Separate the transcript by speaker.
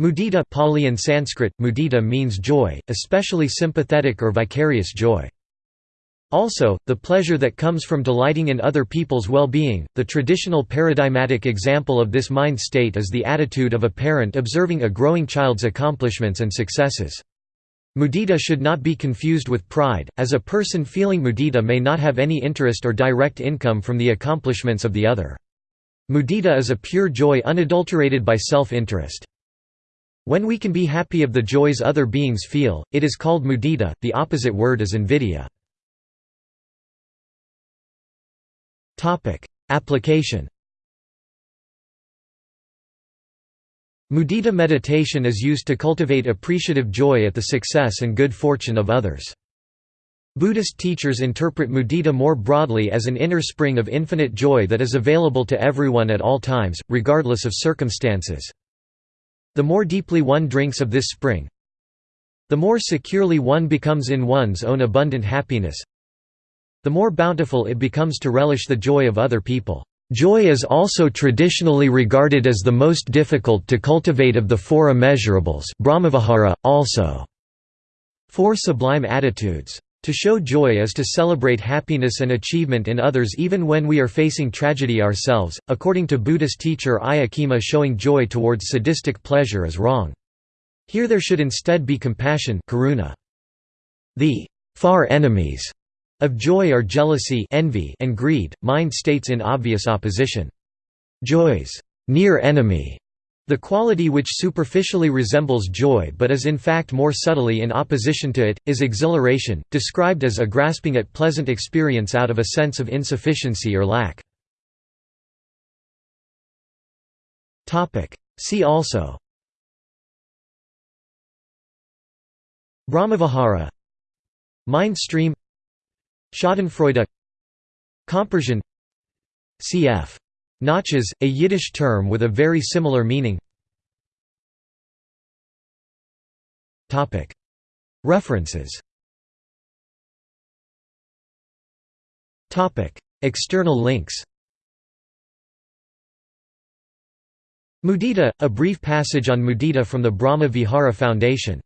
Speaker 1: Mudita Pali and Sanskrit, mudita means joy, especially sympathetic or vicarious joy. Also, the pleasure that comes from delighting in other people's well-being. The traditional paradigmatic example of this mind state is the attitude of a parent observing a growing child's accomplishments and successes. Mudita should not be confused with pride, as a person feeling mudita may not have any interest or direct income from the accomplishments of the other. Mudita is a pure joy unadulterated by self-interest. When we can be happy of the joys other beings feel, it is called mudita, the opposite word is invidya. Application Mudita meditation is used to cultivate appreciative joy at the success and good fortune of others. Buddhist teachers interpret mudita more broadly as an inner spring of infinite joy that is available to everyone at all times, regardless of circumstances. The more deeply one drinks of this spring, the more securely one becomes in one's own abundant happiness, the more bountiful it becomes to relish the joy of other people. Joy is also traditionally regarded as the most difficult to cultivate of the four immeasurables Brahmavihara, also four sublime attitudes. To show joy is to celebrate happiness and achievement in others even when we are facing tragedy ourselves. According to Buddhist teacher Ayya Khema, showing joy towards sadistic pleasure is wrong. Here there should instead be compassion karuna. The far enemies of joy are jealousy envy and greed, mind states in obvious opposition. Joy's near enemy, the quality which superficially resembles joy but is in fact more subtly in opposition to it, is exhilaration, described as a grasping at pleasant experience out of a sense of insufficiency or lack. See also. Brahmavihara. Mind stream. Schadenfreude. Compersion. Cf. Nachas, a Yiddish term with a very similar meaning. References. External links. Mudita, a brief passage on mudita from the Brahma Vihara Foundation